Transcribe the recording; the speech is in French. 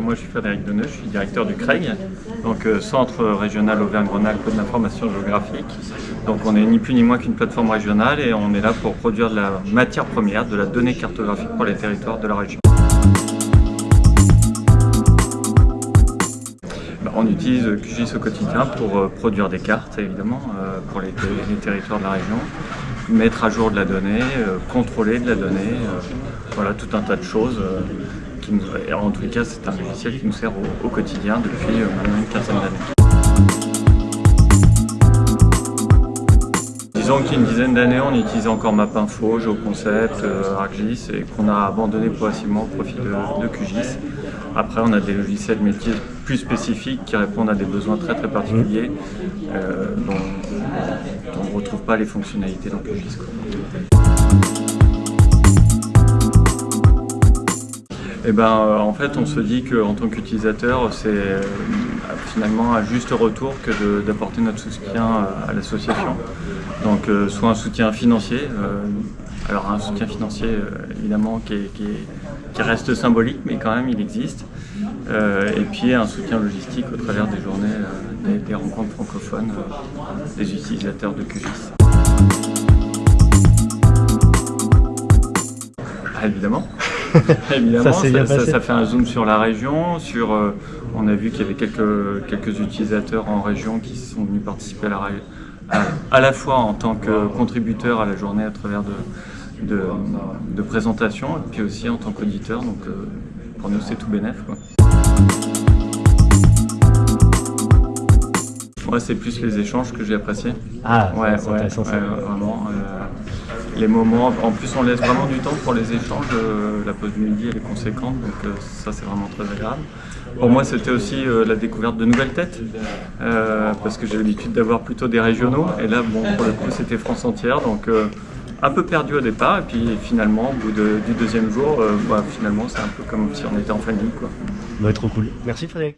moi je suis Frédéric Deneux, je suis directeur du CREG, donc euh, Centre Régional Auvergne-Rhône-Alpes de l'Information Géographique. Donc on est ni plus ni moins qu'une plateforme régionale et on est là pour produire de la matière première, de la donnée cartographique pour les territoires de la région. Bah, on utilise QGIS au quotidien pour euh, produire des cartes, évidemment, euh, pour les, les, territoires de la région, mettre à jour de la donnée, contrôler de la donnée, voilà, tout un tas de choses en tout cas, c'est un logiciel qui nous sert au, quotidien depuis euh, maintenant une quinzaine d'années. Disons qu'il y a une dizaine d'années, on utilisait encore MapInfo, GeoConcept, euh, ArcGIS et qu'on a abandonné progressivement au profit de, QGIS. Après, on a des logiciels métiers plus spécifiques qui répondent à des besoins très très particuliers euh, dont, on ne retrouve pas les fonctionnalités dans QGIS. Eh ben, euh, en fait, on se dit qu'en tant qu'utilisateur, c'est euh, finalement un juste retour que d'apporter notre soutien à l'association. Donc, euh, soit un soutien financier, alors un soutien financier évidemment qui, reste symbolique, mais quand même il existe. et puis un soutien logistique au travers des journées, des, rencontres francophones des utilisateurs de QGIS. Ah, évidemment. Évidemment, ça, fait un zoom sur la région. Sur, euh, on a vu qu'il y avait quelques, quelques utilisateurs en région qui sont venus participer à la, à, à la fois en tant que contributeurs à la journée à travers de, de, de présentations, et puis aussi en tant qu'auditeurs. Donc euh, pour nous, c'est tout bénef. Moi, c'est plus les échanges que j'ai appréciés. Ah, ouais, ouais, vraiment. Euh, les moments, en plus on laisse vraiment du temps pour les échanges, euh, la pause midi elle est conséquente, donc euh, ça c'est vraiment très agréable. Pour moi c'était aussi euh, la découverte de nouvelles têtes, parce que j'ai l'habitude d'avoir plutôt des régionaux, et là bon pour le coup c'était France entière, donc un peu perdu au départ, et puis finalement au bout du deuxième jour, bah, finalement c'est un peu comme si on était en famille. Quoi. Être trop cool. Merci Frédéric.